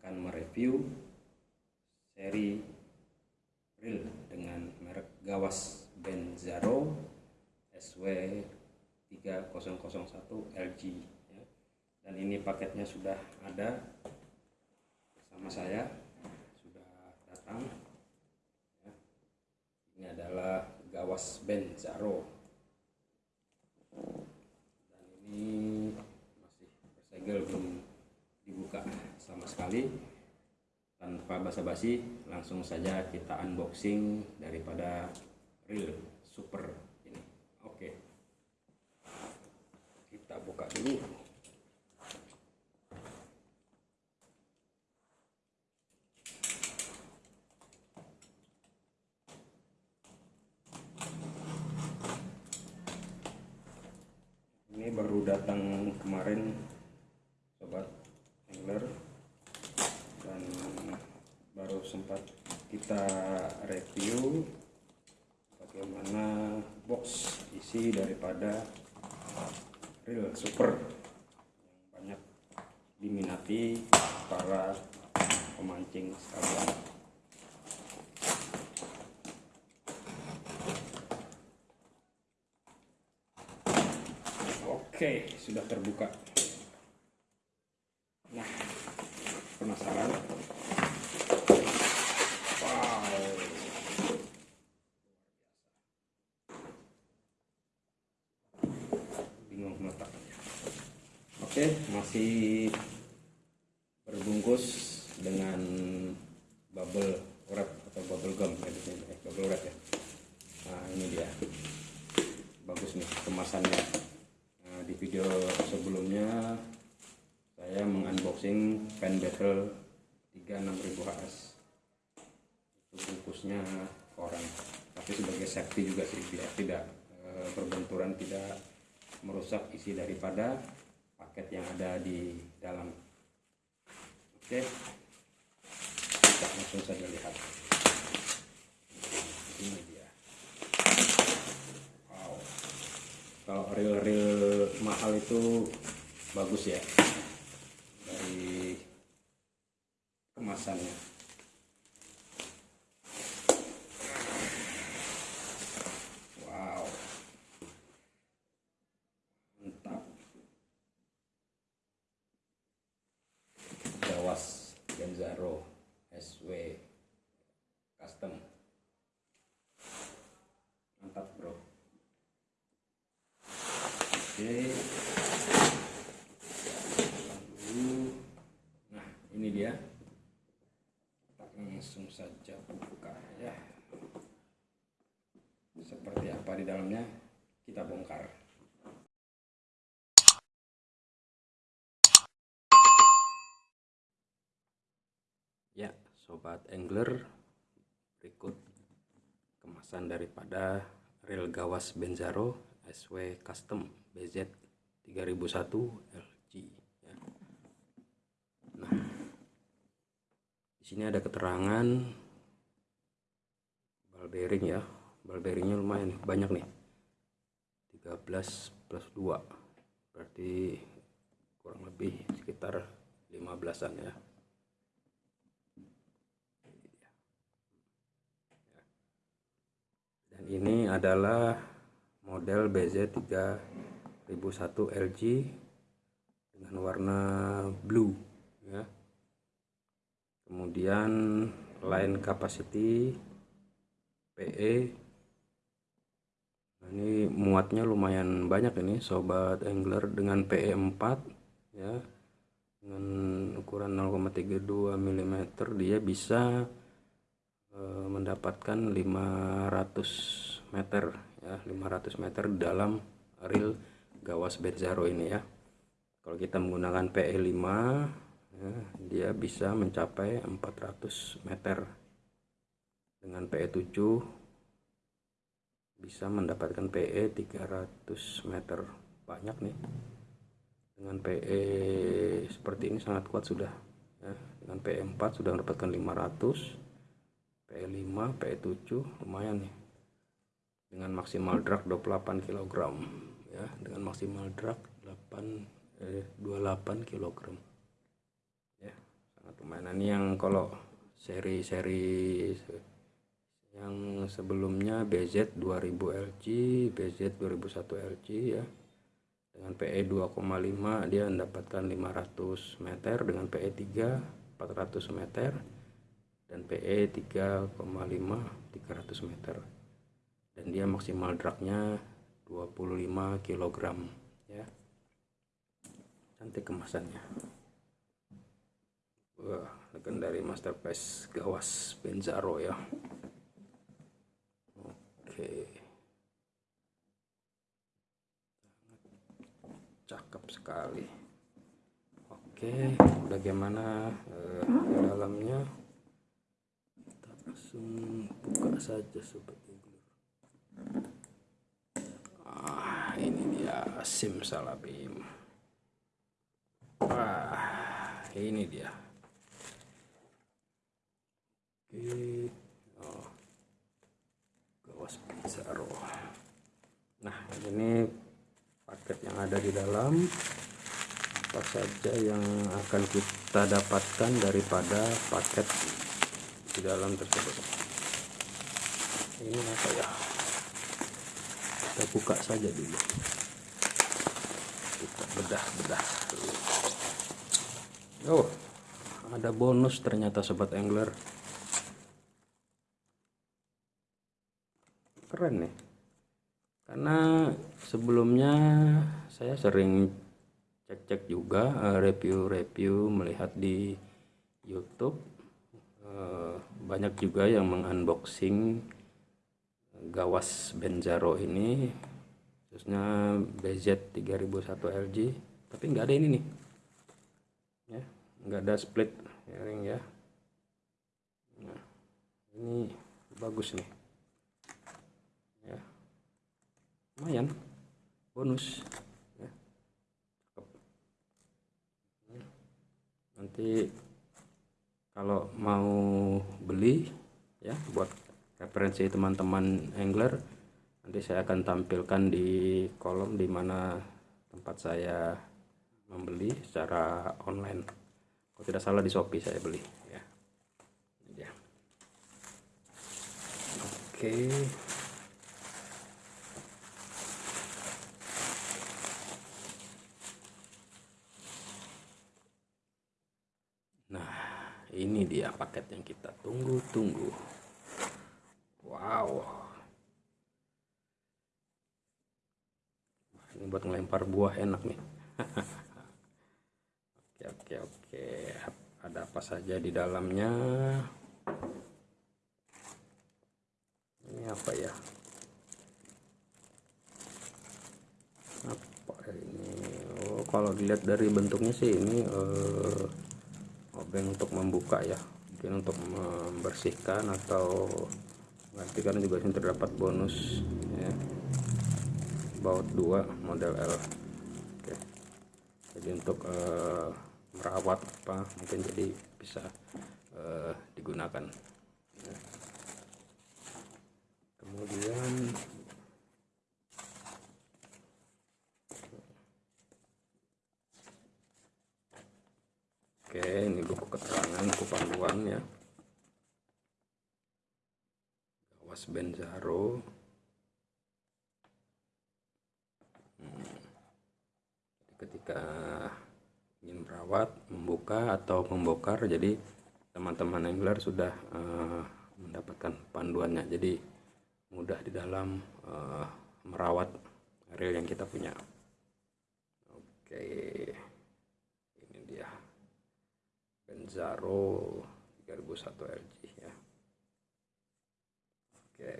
akan mereview Seri reel dengan merek Gawas Benzaro SW 3001 LG ya. dan ini paketnya sudah ada bersama saya sudah datang ya. ini adalah gawas Benzaro dan ini masih bersegel belum dibuka sama sekali. Tanpa basa-basi langsung saja kita unboxing daripada reel super ini. Oke. Kita buka dulu ini baru datang kemarin sobat angler dan baru sempat kita review bagaimana box isi daripada reel super yang banyak diminati para pemancing sekalian Oke, sudah terbuka. Nah, penasaran? Wow. Bingung meletaknya. Oke, masih berbungkus dengan bubble wrap atau bubble gum ya di sini, eh, bubble wrap ya. Nah, ini dia. Bagus nih kemasannya. Nah, di video sebelumnya saya mengunboxing pen battle 36000 HS itu bungkusnya koran tapi sebagai safety juga sih biar tidak e, berbenturan tidak merusak isi daripada paket yang ada di dalam. Oke. Kita langsung saja lihat. Ini dia. Wow. Kalau reel-reel mahal itu bagus ya. Dari kemasannya wow mantap Jawas Genzaro SW custom mantap bro oke dulu nah ini dia kita langsung saja buka ya. Seperti apa di dalamnya? Kita bongkar. Ya sobat angler berikut kemasan daripada reel gawas Benzaro SW Custom BZ 3001 LG ya. Nah, di sini ada keterangan ball bearing ya. Ball bearingnya lumayan banyak nih. 13 plus 2. Berarti kurang lebih sekitar 15-an ya. Dan ini adalah model BZ 3001 LG dengan warna blue ya. Kemudian line capacity PE. Nah, ini muatnya lumayan banyak ini sobat angler dengan PE 4 ya. Dengan ukuran 0,32 mm dia bisa eh, mendapatkan 500 meter ya 500 meter dalam reel gawas Benzaro ini ya kalau kita menggunakan PE5 ya, dia bisa mencapai 400 meter. Dengan PE7 bisa mendapatkan PE 300 meter. Banyak nih. Dengan PE seperti ini sangat kuat sudah ya. Dengan PE4 sudah mendapatkan 500 PE5 PE7 lumayan nih. Dengan maksimal drag 28 kg ya. Dengan maksimal drag 8 eh, 28 kg nah, ini yang kalau seri-seri yang sebelumnya BZ 2000 LG BZ 2001 LG ya. Dengan PE 2,5 dia mendapatkan 500 meter. Dengan PE 3 400 meter. Dan PE 3,5 300 meter. Dan dia maksimal dragnya 25 kg ya. Cantik kemasannya wah legendary masterpiece gawas Benzaro ya. Oke. Cakep sekali. Oke bagaimana eh, dalamnya? Kita langsung buka saja sobat ah ini dia sim salabim. Wah ini dia gawas Pizarro nah ini paket yang ada di dalam. Apa saja yang akan kita dapatkan daripada paket di dalam tersebut? Ini apa ya? Kita buka saja dulu. Kita bedah-bedah oh ada bonus ternyata sobat angler keren nih karena sebelumnya saya sering cek-cek juga eh, review-review melihat di YouTube. Eh, banyak juga yang mengunboxing gawas Benzaro ini khususnya BZ 3001 LG tapi nggak ada ini nih. Ya nggak ada split ring ya. Nah, ini bagus nih lumayan. Bonus. Ya. nanti kalau mau beli ya buat referensi teman-teman angler nanti saya akan tampilkan di kolom di mana tempat saya membeli secara online. Kalau tidak salah di Shopee saya beli ya. Oke. ini dia paket yang kita tunggu-tunggu wow. Ini buat ngelempar buah enak nih. Oke oke oke. Ada apa saja di dalamnya? Ini apa ya? Apa ini? Oh kalau dilihat dari bentuknya sih ini uh, obeng untuk membuka ya mungkin untuk membersihkan atau nanti kan juga sini terdapat bonus ya. Baut 2 model L. Oke. Jadi untuk uh, merawat apa mungkin jadi bisa uh, digunakan ya. kemudian Oke, ini buku keterangan, buku panduan ya. Gawas Benzaro. Hmm. Ketika ingin merawat, membuka atau membongkar, jadi teman-teman angler sudah uh, mendapatkan panduannya. Jadi mudah di dalam uh, merawat reel yang kita punya. Oke. Zaro 3001 LG ya. Oke.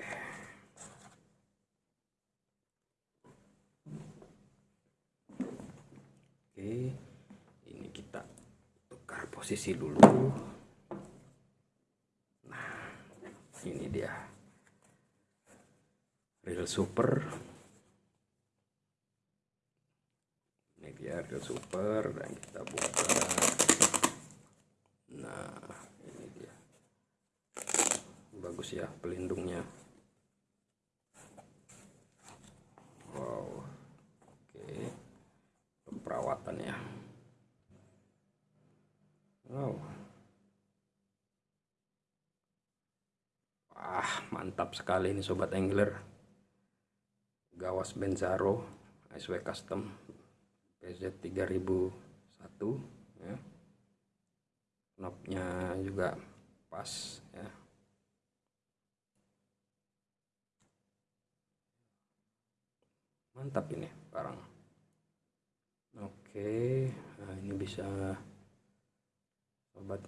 Oke ini kita tukar posisi dulu. Nah ini dia. Real super. Ini dia real super dan kita buka nah ini dia. Bagus ya pelindungnya. Wow. Oke. Perawatan ya. Wow. Wah mantap sekali ini sobat angler. Gawas Benzaro SW Custom PZ 3001 ya knobnya juga pas ya. Mantap ini barang. Oke nah ini bisa sobat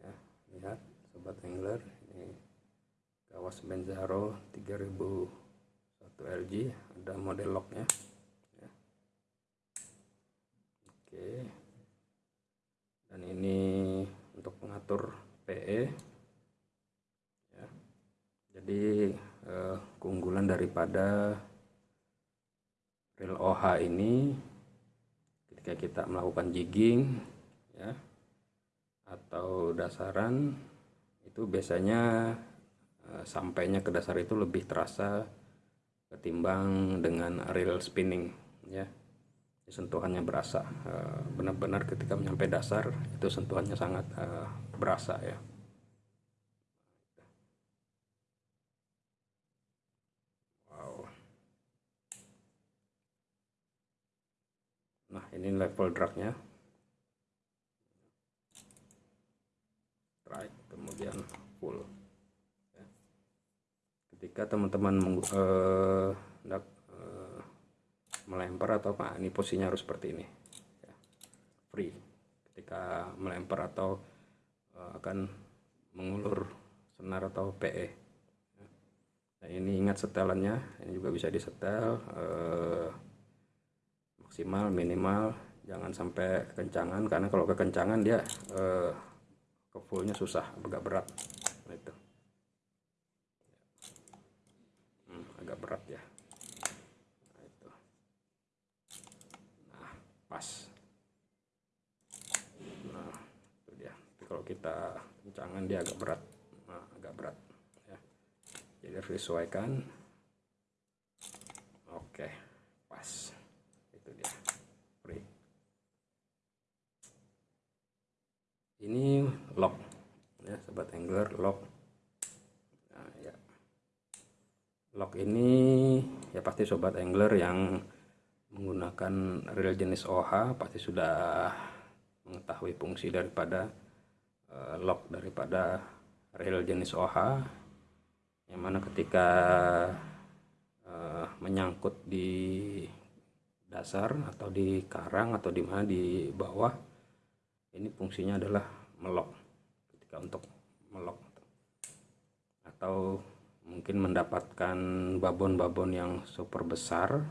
ya lihat sobat angler ini kawas Benzaro 3001 LG ada model locknya ya. oke. Dan ini pengatur PE ya. jadi eh, keunggulan daripada reel OH ini ketika kita melakukan jigging ya atau dasaran itu biasanya e, sampainya ke dasar itu lebih terasa ketimbang dengan reel spinning ya sentuhannya berasa benar-benar ketika menyampai dasar itu sentuhannya sangat e, berasa ya. Nah ini level dragnya strike kemudian full. Ya. ketika teman-teman uh, melempar atau apa? Ini posisinya harus seperti ini. Ya. free. Ketika melempar atau uh, akan mengulur senar atau PE ya. nah, ini ingat setelannya. Ini juga bisa disetel uh, maksimal minimal. Jangan sampai kekencangan karena kalau kekencangan dia eh, ke fullnya susah agak berat. Nah itu. Hmm, agak berat ya nah itu nah pas nah itu dia Tapi kalau kita kencangan dia agak berat. Nah, agak berat ya. Jadi harus disesuaikan. Oke pas. Ini lock ya sobat angler lock. Nah, ya. Lock ini ya pasti sobat angler yang menggunakan reel jenis OH pasti sudah mengetahui fungsi daripada uh, lock daripada reel jenis OH yang mana ketika uh, menyangkut di dasar atau di karang atau di mana di bawah ini fungsinya adalah melok ketika untuk melok atau mungkin mendapatkan babon-babon yang super besar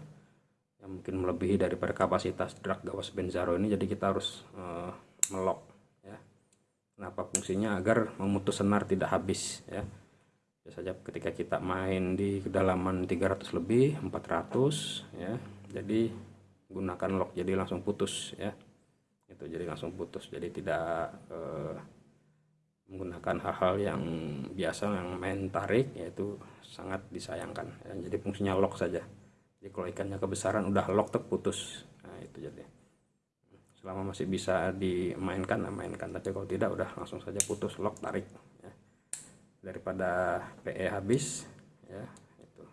yang mungkin melebihi daripada kapasitas drag gawas benzaro ini jadi kita harus uh, melok ya kenapa fungsinya? Agar memutus senar tidak habis ya. Biasanya ketika kita main di kedalaman 300 lebih 400 ya. Jadi gunakan lock jadi langsung putus ya. Itu jadi langsung putus jadi tidak eh, menggunakan hal-hal yang biasa yang main tarik yaitu sangat disayangkan ya, jadi fungsinya lock saja. Jadi kalau ikannya kebesaran udah lock terputus nah itu jadi selama masih bisa dimainkan nah mainkan. Tapi kalau tidak udah langsung saja putus lock tarik ya. daripada PE habis ya itu.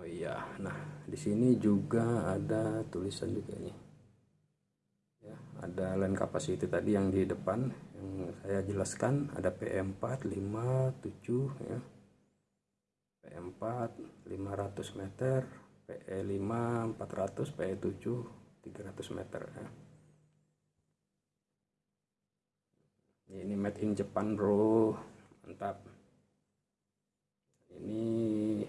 Oh iya nah di sini juga ada tulisan juga nih ada line capacity tadi yang di depan yang saya jelaskan. Ada PM4 5 7 ya. PM4 500 meter PE5 400 PE7 300 meter ya. ini made in Japan bro. Mantap. Ini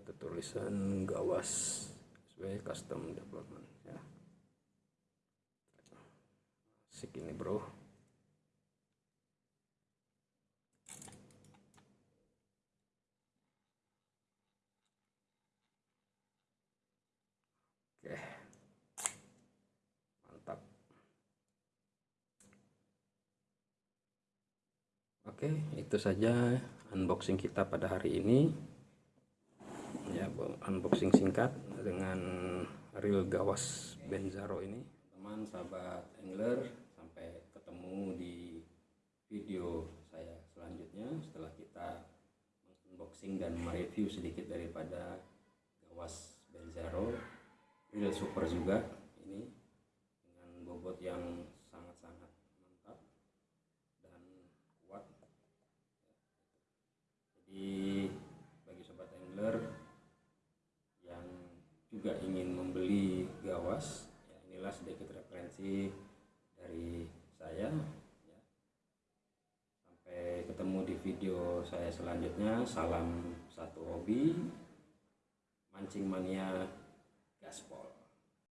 ada tulisan gawas sebagai custom development asik ini bro oke mantap oke itu saja unboxing kita pada hari ini. Ya, unboxing singkat dengan reel gawas Benzaro ini. Teman sahabat angler, sampai ketemu di video saya selanjutnya setelah kita unboxing dan mereview sedikit daripada gawas Benzaro reel super juga ini dengan bobot yang sangat-sangat mantap dan kuat jadi bagi sobat angler yang juga ingin membeli gawas ya inilah referensi dari saya ya. sampai ketemu di video saya selanjutnya salam satu hobi mancing mania gaspol